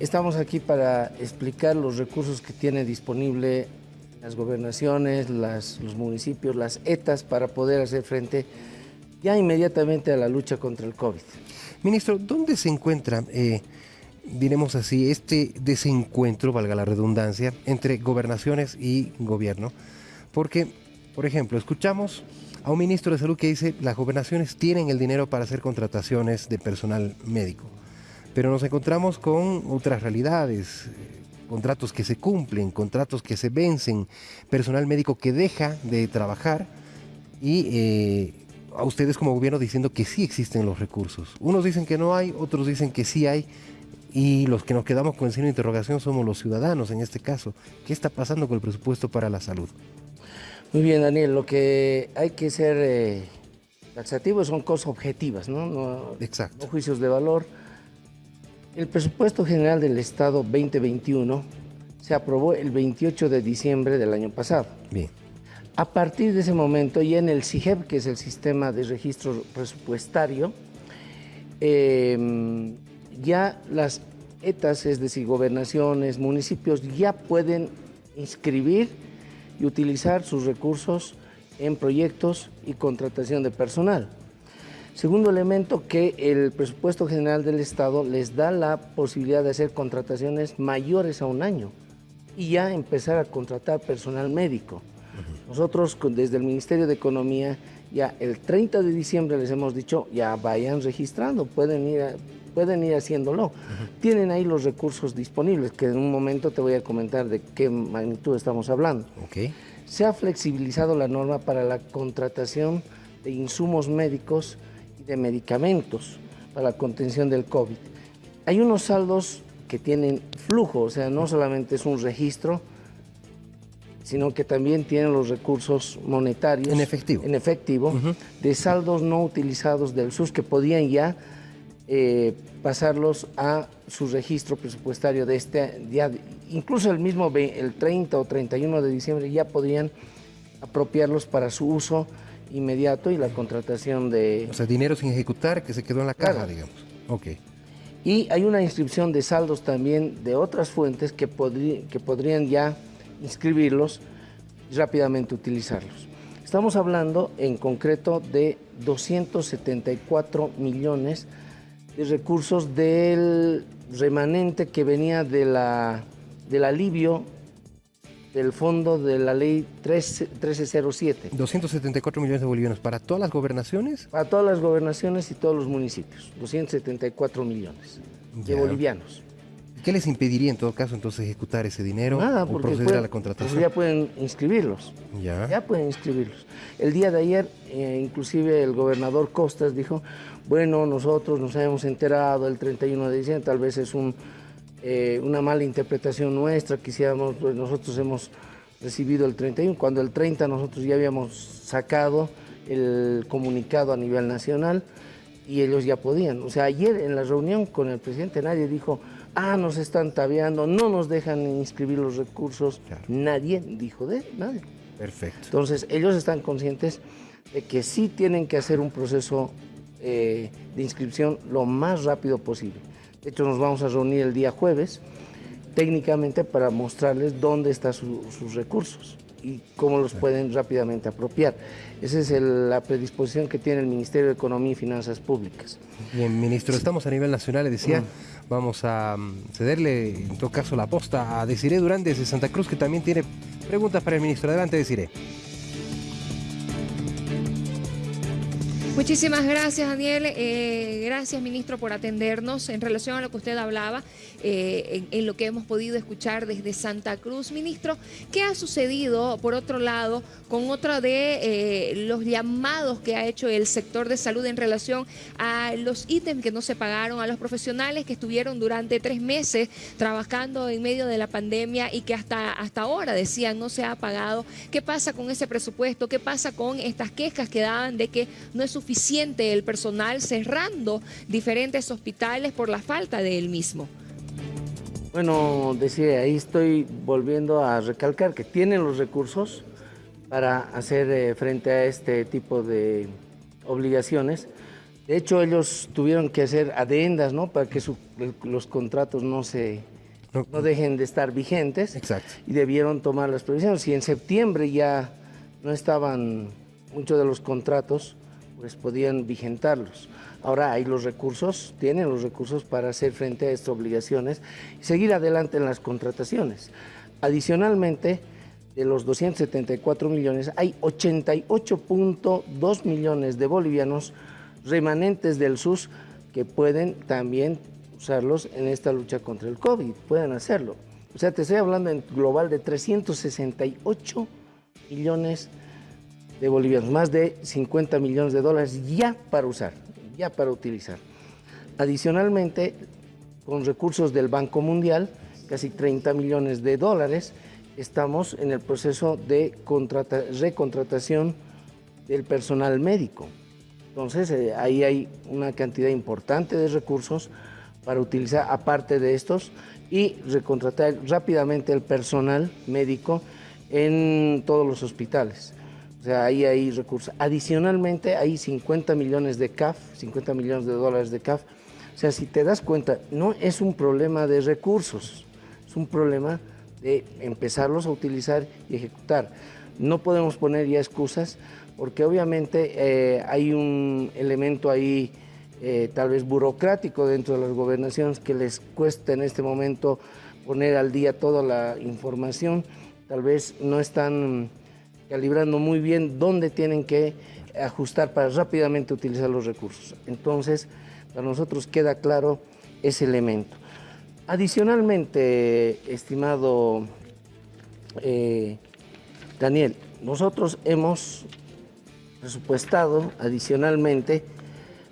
Estamos aquí para explicar los recursos que tiene disponible las gobernaciones, los municipios, las ETAs para poder hacer frente ya inmediatamente a la lucha contra el COVID. Ministro, ¿dónde se encuentra, eh, diremos así, este desencuentro, valga la redundancia, entre gobernaciones y gobierno? Porque, por ejemplo, escuchamos a un ministro de salud que dice las gobernaciones tienen el dinero para hacer contrataciones de personal médico pero nos encontramos con otras realidades, contratos que se cumplen, contratos que se vencen, personal médico que deja de trabajar y eh, a ustedes como gobierno diciendo que sí existen los recursos. Unos dicen que no hay, otros dicen que sí hay y los que nos quedamos con el signo de interrogación somos los ciudadanos en este caso. ¿Qué está pasando con el presupuesto para la salud? Muy bien, Daniel, lo que hay que ser eh, taxativo son cosas objetivas, ¿no? no Exacto. No juicios de valor el presupuesto general del Estado 2021 se aprobó el 28 de diciembre del año pasado. Bien. A partir de ese momento, ya en el CIGEP, que es el sistema de registro presupuestario, em, ya las ETAs, es decir, gobernaciones, municipios, ya pueden inscribir y utilizar sus recursos en proyectos y contratación de personal. Segundo elemento, que el presupuesto general del Estado les da la posibilidad de hacer contrataciones mayores a un año y ya empezar a contratar personal médico. Nosotros desde el Ministerio de Economía ya el 30 de diciembre les hemos dicho ya vayan registrando, pueden ir, pueden ir haciéndolo. Tienen ahí los recursos disponibles, que en un momento te voy a comentar de qué magnitud estamos hablando. Se ha flexibilizado la norma para la contratación de insumos médicos de medicamentos para la contención del COVID. Hay unos saldos que tienen flujo, o sea, no solamente es un registro, sino que también tienen los recursos monetarios. En efectivo. En efectivo, de saldos no utilizados del SUS que podían ya eh, pasarlos a su registro presupuestario de este día. Incluso el mismo el 30 o 31 de diciembre ya podrían apropiarlos para su uso inmediato y la contratación de... O sea, dinero sin ejecutar que se quedó en la caja, digamos. Ok. Y hay una inscripción de saldos también de otras fuentes que, que podrían ya inscribirlos y rápidamente utilizarlos. Estamos hablando en concreto de 274 millones de recursos del remanente que venía de la, del alivio del fondo de la ley 1307. 274 millones de bolivianos para todas las gobernaciones. Para todas las gobernaciones y todos los municipios. 274 millones de bolivianos. ¿Qué les impediría en todo caso entonces ejecutar ese dinero Nada, o proceder a la contratación? ya pueden inscribirlos. Ya. Ya pueden inscribirlos. El día de ayer, eh, inclusive el gobernador Costas dijo, bueno, nosotros nos hemos enterado el 31 de diciembre, tal vez es un eh, una mala interpretación nuestra, quisiéramos, pues nosotros hemos recibido el 31, cuando el 30 nosotros ya habíamos sacado el comunicado a nivel nacional y ellos ya podían. O sea, ayer en la reunión con el presidente nadie dijo, ah, nos están tabeando, no nos dejan inscribir los recursos. Nadie dijo de nadie. Perfecto. Entonces, ellos están conscientes de que sí tienen que hacer un proceso eh, de inscripción lo más rápido posible. De hecho, nos vamos a reunir el día jueves técnicamente para mostrarles dónde están sus recursos y cómo los pueden rápidamente apropiar. Esa es la predisposición que tiene el Ministerio de Economía y Finanzas Públicas. Bien, ministro, estamos a nivel nacional, le decía, vamos a mm, cederle en todo caso la posta a Desiré Durán desde Santa Cruz, que también tiene preguntas para el ministro. Adelante, Desiré. Muchísimas gracias, Daniel. Eh, gracias, ministro, por atendernos. En relación a lo que usted hablaba, eh, en, lo que hemos podido escuchar desde Santa Cruz, ministro, ¿qué ha sucedido, por otro lado, con otro de eh, los llamados que ha hecho el sector de salud en relación a los ítems que no se pagaron, a los profesionales que estuvieron durante tres meses trabajando en medio de la pandemia y que hasta, hasta ahora decían no se ha pagado? ¿Qué pasa con ese presupuesto? ¿Qué pasa con estas quejas que daban de que no es suficiente? Suficiente el personal cerrando diferentes hospitales por la falta de él mismo. Bueno, decía, ahí estoy volviendo a recalcar que tienen los recursos para hacer eh, frente a este tipo de obligaciones. De hecho, ellos tuvieron que hacer adendas, ¿no? Para que los contratos no se no, dejen de estar vigentes. Exacto. Y debieron tomar las previsiones. Y en septiembre ya no estaban muchos de los contratos, pues podían vigentarlos. Ahora hay los recursos, tienen los recursos para hacer frente a estas obligaciones y seguir adelante en las contrataciones. Adicionalmente, de los 274 millones, hay 88.2 millones de bolivianos remanentes del SUS que pueden también usarlos en esta lucha contra el COVID, pueden hacerlo. O sea, te estoy hablando en global de 368 millones de bolivianos, más de 50 millones de dólares ya para usar, ya para utilizar. Adicionalmente, con recursos del Banco Mundial, casi 30 millones de dólares, estamos en el proceso de recontratación del personal médico. Entonces, eh, ahí hay una cantidad importante de recursos para utilizar aparte de estos y recontratar rápidamente el personal médico en todos los hospitales. O sea, ahí hay recursos. Adicionalmente, hay 50 millones de CAF, 50 millones de dólares de CAF. O sea, si te das cuenta, no es un problema de recursos, es un problema de empezarlos a utilizar y ejecutar. No podemos poner ya excusas porque obviamente eh, hay un elemento ahí eh, tal vez burocrático dentro de las gobernaciones que les cuesta en este momento poner al día toda la información, tal vez no están calibrando muy bien dónde tienen que ajustar para rápidamente utilizar los recursos. Entonces, para nosotros queda claro ese elemento. Adicionalmente, estimado eh, Daniel, nosotros hemos presupuestado adicionalmente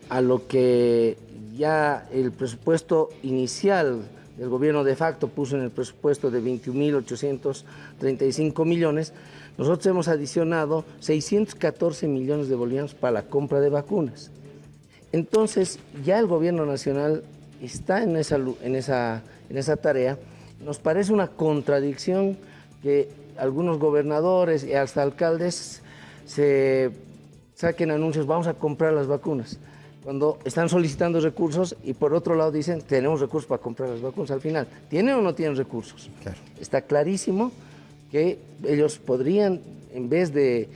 a lo que ya el presupuesto inicial del gobierno de facto puso en el presupuesto de 21.835 millones, nosotros hemos adicionado 614 millones de bolivianos para la compra de vacunas. Entonces, ya el gobierno nacional está en esa, en esa, en esa tarea. Nos parece una contradicción que algunos gobernadores y hasta alcaldes se saquen anuncios, vamos a comprar las vacunas cuando están solicitando recursos y por otro lado dicen, tenemos recursos para comprar las vacunas. Al final, ¿tienen o no tienen recursos? Está clarísimo que ellos podrían, en vez de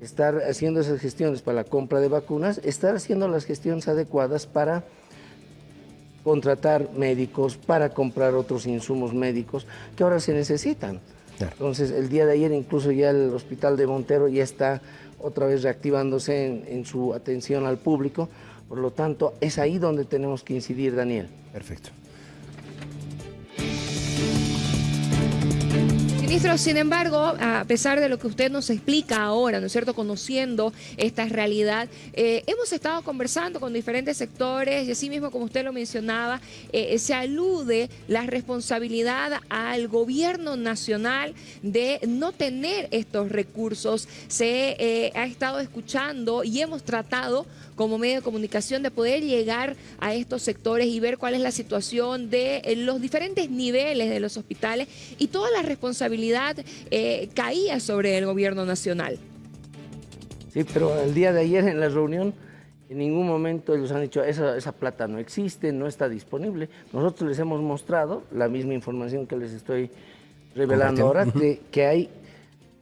estar haciendo esas gestiones para la compra de vacunas, estar haciendo las gestiones adecuadas para contratar médicos, para comprar otros insumos médicos que ahora se necesitan. Entonces, el día de ayer incluso ya el hospital de Montero ya está otra vez reactivándose en su atención al público, por lo tanto, es ahí donde tenemos que incidir, Daniel. Perfecto. Ministro, sin embargo, a pesar de lo que usted nos explica ahora, ¿no es cierto?, conociendo esta realidad, eh, hemos estado conversando con diferentes sectores y así mismo, como usted lo mencionaba, eh, se alude la responsabilidad al gobierno nacional de no tener estos recursos. Se eh, ha estado escuchando y hemos tratado como medio de comunicación de poder llegar a estos sectores y ver cuál es la situación de los diferentes niveles de los hospitales y toda la responsabilidad eh, caía sobre el gobierno nacional. Sí, pero el día de ayer en la reunión en ningún momento ellos han dicho esa, esa plata no existe, no está disponible. Nosotros les hemos mostrado la misma información que les estoy revelando ahora, de que hay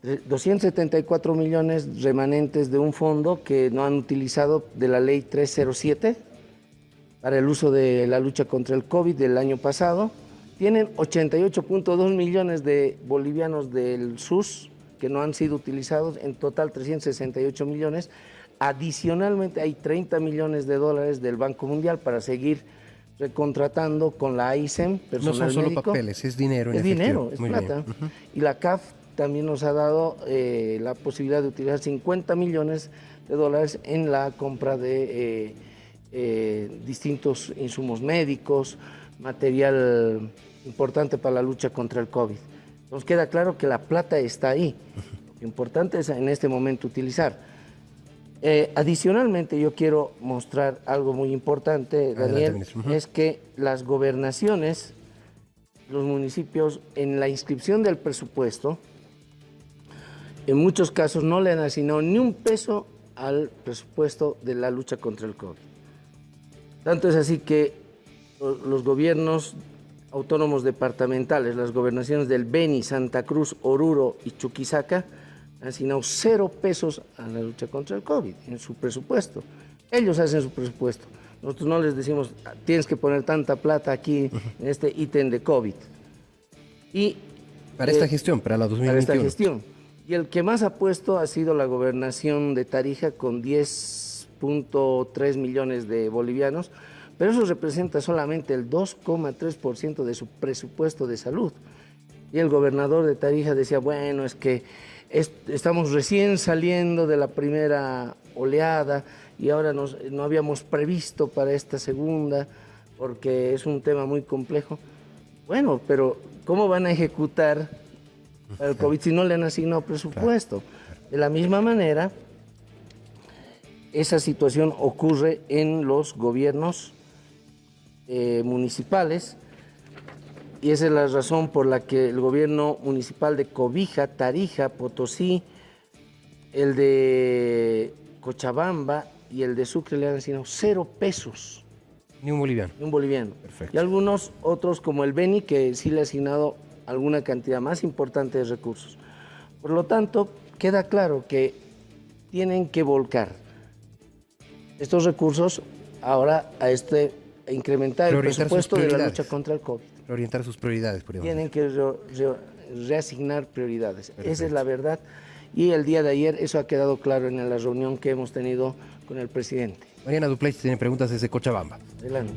274 millones remanentes de un fondo que no han utilizado de la ley 307 para el uso de la lucha contra el COVID del año pasado tienen 88.2 millones de bolivianos del SUS que no han sido utilizados, en total 368 millones. Adicionalmente hay 30 millones de dólares del Banco Mundial para seguir recontratando con la AISEM, personal No son solo papeles, es dinero. es dinero, es plata. Y la CAF también nos ha dado eh, la posibilidad de utilizar 50 millones de dólares en la compra de eh, eh, distintos insumos médicos, material importante para la lucha contra el COVID. Nos queda claro que la plata está ahí. Lo importante es en este momento utilizar. Adicionalmente, yo quiero mostrar algo muy importante, Daniel, es que las gobernaciones, los municipios, en la inscripción del presupuesto, en muchos casos no le han asignado ni un peso al presupuesto de la lucha contra el COVID. Tanto es así que los gobiernos autónomos departamentales, las gobernaciones del Beni, Santa Cruz, Oruro y Chuquisaca, han asignado cero pesos a la lucha contra el COVID en su presupuesto. Ellos hacen su presupuesto. Nosotros no les decimos, tienes que poner tanta plata aquí en este ítem de COVID. Y, para esta eh, gestión, para la 2021. Para esta gestión. Y el que más ha puesto ha sido la gobernación de Tarija con 10.3 millones de bolivianos, pero eso representa solamente el 2,3% de su presupuesto de salud. Y el gobernador de Tarija decía, bueno, es que estamos recién saliendo de la primera oleada y ahora no habíamos previsto para esta segunda porque es un tema muy complejo. Bueno, pero ¿cómo van a ejecutar el COVID si no le han asignado presupuesto? De la misma manera, esa situación ocurre en los gobiernos eh, municipales y esa es la razón por la que el gobierno municipal de Cobija, Tarija, Potosí, el de Cochabamba y el de Sucre le han asignado cero pesos. Ni un boliviano. Ni un boliviano. Perfecto. Y algunos otros como el Beni que sí le ha asignado alguna cantidad más importante de recursos. Por lo tanto, queda claro que tienen que volcar estos recursos ahora a este a incrementar el presupuesto de la lucha contra el COVID. Orientar sus prioridades, por Tienen que reasignar prioridades. Esa es la verdad. Y el día de ayer eso ha quedado claro en la reunión que hemos tenido con el presidente. Mariana Dupleix tiene preguntas desde Cochabamba. Adelante.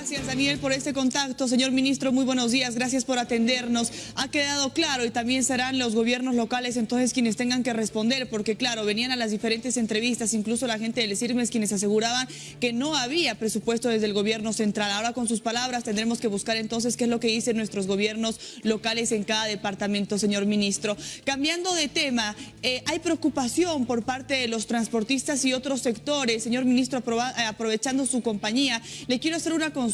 Gracias, Daniel, por este contacto. Señor ministro, muy buenos días. Gracias por atendernos. Ha quedado claro y también serán los gobiernos locales entonces quienes tengan que responder, porque claro, venían a las diferentes entrevistas, incluso la gente del CIRMES quienes aseguraban que no había presupuesto desde el gobierno central. Ahora con sus palabras tendremos que buscar entonces qué es lo que dicen nuestros gobiernos locales en cada departamento, señor ministro. Cambiando de tema, eh, hay preocupación por parte de los transportistas y otros sectores. Señor ministro, aprovechando su compañía, le quiero hacer una consulta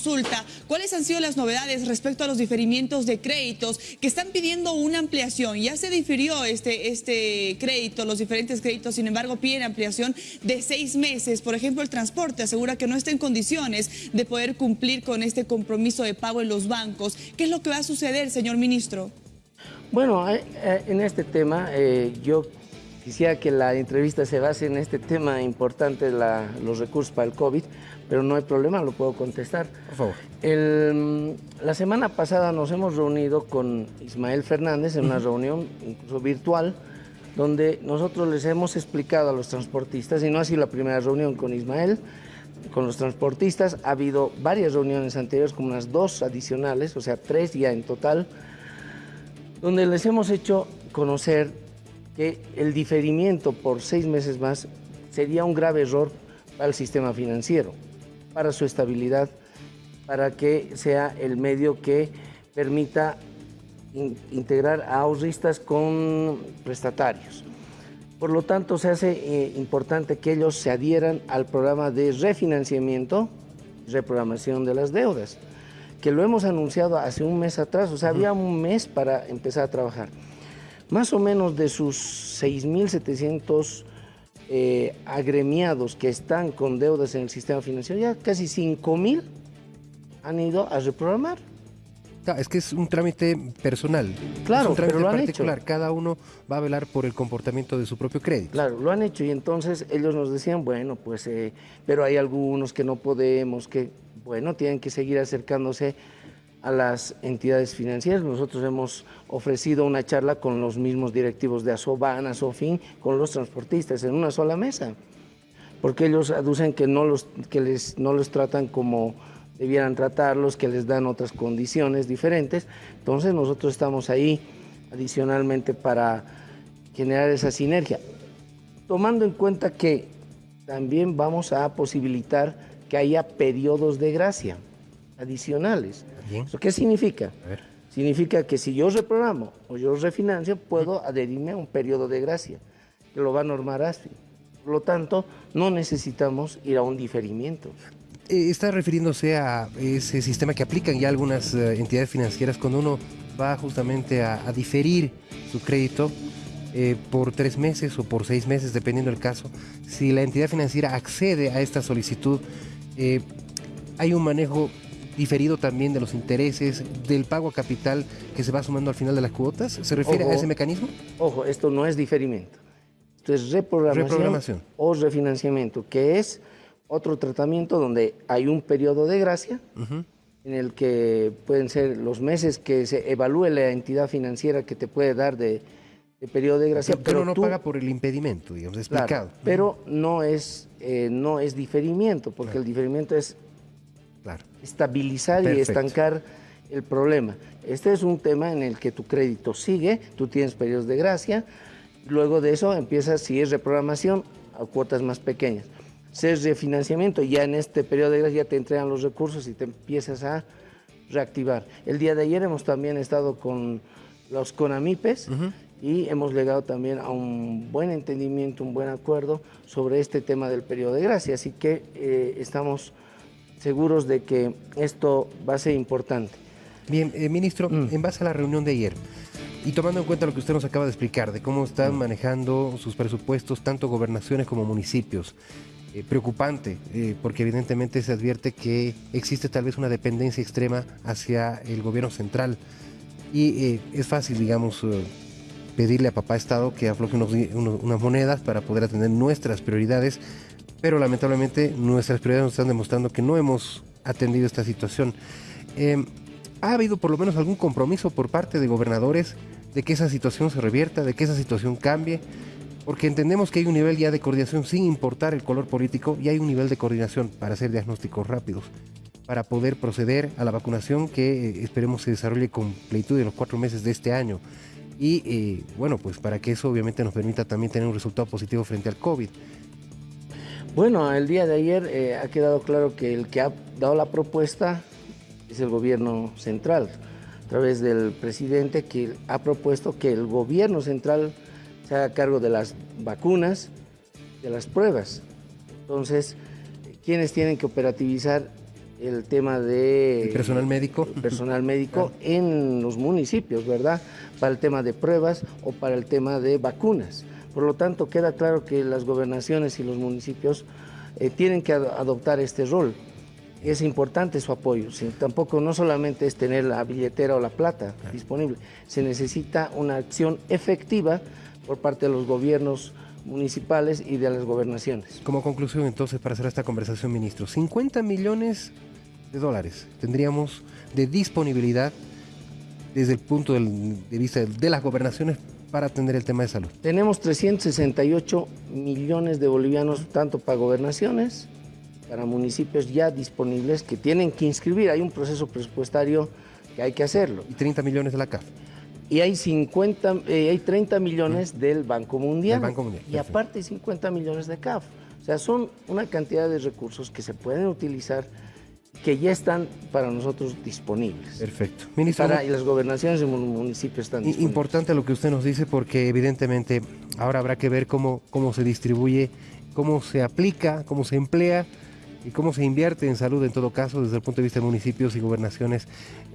¿Cuáles han sido las novedades respecto a los diferimientos de créditos que están pidiendo una ampliación? Ya se difirió este, este crédito, los diferentes créditos, sin embargo piden ampliación de seis meses. Por ejemplo, el transporte asegura que no está en condiciones de poder cumplir con este compromiso de pago en los bancos. ¿Qué es lo que va a suceder, señor ministro? Bueno, eh, eh, en este tema eh, yo quisiera que la entrevista se base en este tema importante, los recursos para el COVID, pero no hay problema, lo puedo contestar. Por favor. la semana pasada nos hemos reunido con Ismael Fernández en una reunión incluso virtual, donde nosotros les hemos explicado a los transportistas, y no ha sido la primera reunión con Ismael, con los transportistas, ha habido varias reuniones anteriores, como unas dos adicionales, o sea, tres ya en total, donde les hemos hecho conocer que el diferimiento por seis meses más sería un grave error para el sistema financiero para su estabilidad, para que sea el medio que permita integrar a ahorristas con prestatarios. Por lo tanto, se hace eh, importante que ellos se adhieran al programa de refinanciamiento, reprogramación de las deudas, que lo hemos anunciado hace un mes atrás, o sea, había un mes para empezar a trabajar. Más o menos de sus 6.700 eh, agremiados que están con deudas en el sistema financiero, ya casi 5 mil han ido a reprogramar. es que es un trámite personal. Claro, pero lo han hecho. Cada uno va a velar por el comportamiento de su propio crédito. Claro, lo han hecho y entonces ellos nos decían, bueno, pues, eh, pero hay algunos que no podemos, que, bueno, tienen que seguir acercándose a las entidades financieras. Nosotros hemos ofrecido una charla con los mismos directivos de Asoban, Asofin, con los transportistas en una sola mesa, porque ellos aducen que no los, que les, no los tratan como debieran tratarlos, que les dan otras condiciones diferentes. Entonces nosotros estamos ahí adicionalmente para generar esa sinergia, tomando en cuenta que también vamos a posibilitar que haya periodos de gracia adicionales. ¿Eso qué significa? Significa que si yo reprogramo o yo refinancio, puedo adherirme a un periodo de gracia, que lo va a normar ASFI. Por lo tanto, no necesitamos ir a un diferimiento. Eh, está refiriéndose a ese sistema que aplican ya algunas eh, entidades financieras cuando uno va justamente a, diferir su crédito eh, por tres meses o por seis meses, dependiendo del caso. Si la entidad financiera accede a esta solicitud, eh, hay un manejo diferido también de los intereses, del pago a capital que se va sumando al final de las cuotas? ¿Se refiere a ese mecanismo? Ojo, esto no es diferimiento. Esto es reprogramación, o refinanciamiento, que es otro tratamiento donde hay un periodo de gracia en el que pueden ser los meses que se evalúe la entidad financiera que te puede dar de, periodo de gracia. Pero, no paga por el impedimento, digamos, explicado. pero no es, eh, no es diferimiento, porque el diferimiento es estabilizar y estancar el problema. Este es un tema en el que tu crédito sigue, tú tienes periodos de gracia, luego de eso empiezas, si es reprogramación, a cuotas más pequeñas. Si es refinanciamiento, ya en este periodo de gracia ya te entregan los recursos y te empiezas a reactivar. El día de ayer hemos también estado con los CONAMIPES y hemos llegado también a un buen entendimiento, un buen acuerdo sobre este tema del periodo de gracia. Así que eh, estamos seguros de que esto va a ser importante. Bien, eh, ministro, mm. en base a la reunión de ayer y tomando en cuenta lo que usted nos acaba de explicar de cómo están mm. manejando sus presupuestos tanto gobernaciones como municipios, eh, preocupante, eh, porque evidentemente se advierte que existe tal vez una dependencia extrema hacia el gobierno central y es fácil, digamos, pedirle a papá Estado que afloje unas monedas para poder atender nuestras prioridades, pero lamentablemente nuestras prioridades nos están demostrando que no hemos atendido esta situación. Em, ¿Ha habido por lo menos algún compromiso por parte de gobernadores de que esa situación se revierta, de que esa situación cambie? Porque entendemos que hay un nivel ya de coordinación sin importar el color político y hay un nivel de coordinación para hacer diagnósticos rápidos, para poder proceder a la vacunación que eh, esperemos se desarrolle con plenitud en los cuatro meses de este año. Y eh, bueno, pues para que eso obviamente nos permita también tener un resultado positivo frente al COVID. Bueno, el día de ayer eh, ha quedado claro que el que ha dado la propuesta es el gobierno central, a través del presidente que ha propuesto que el gobierno central se haga cargo de las vacunas, de las pruebas. Entonces, ¿quiénes tienen que operativizar el tema de... personal médico. Personal médico en los municipios, ¿verdad? Para el tema de pruebas o para el tema de vacunas. Por lo tanto, queda claro que las gobernaciones y los municipios eh, tienen que adoptar este rol. Es importante su apoyo. tampoco no solamente es tener la billetera o la plata disponible, se necesita una acción efectiva por parte de los gobiernos municipales y de las gobernaciones. Como conclusión, entonces, para hacer esta conversación, ministro, 50 millones de dólares tendríamos de disponibilidad desde el punto de vista de las gobernaciones para atender el tema de salud? Tenemos 368 millones de bolivianos, tanto para gobernaciones, para municipios ya disponibles que tienen que inscribir. Hay un proceso presupuestario que hay que hacerlo. ¿Y 30 millones de la CAF? Y hay, 50, eh, hay 30 millones del Banco Mundial. Banco Mundial. Y aparte 50 millones de CAF. O sea, son una cantidad de recursos que se pueden utilizar que ya están para nosotros disponibles. Perfecto. Ministro, y las gobernaciones y municipios están disponibles. Importante lo que usted nos dice porque evidentemente ahora habrá que ver cómo, cómo se distribuye, cómo se aplica, cómo se emplea y cómo se invierte en salud en todo caso desde el punto de vista de municipios y gobernaciones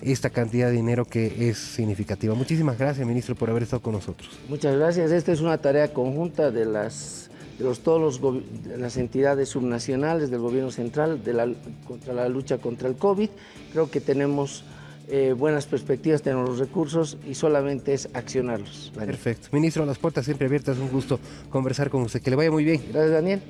esta cantidad de dinero que es significativa. Muchísimas gracias, ministro, por haber estado con nosotros. Muchas gracias. Esta es una tarea conjunta de las los, todas las entidades subnacionales del gobierno central de la, contra la lucha contra el COVID. Creo que tenemos eh, buenas perspectivas, tenemos los recursos y solamente es accionarlos. Perfecto. Ministro, las puertas siempre abiertas, un gusto conversar con usted. Que le vaya muy bien. Gracias, Daniel.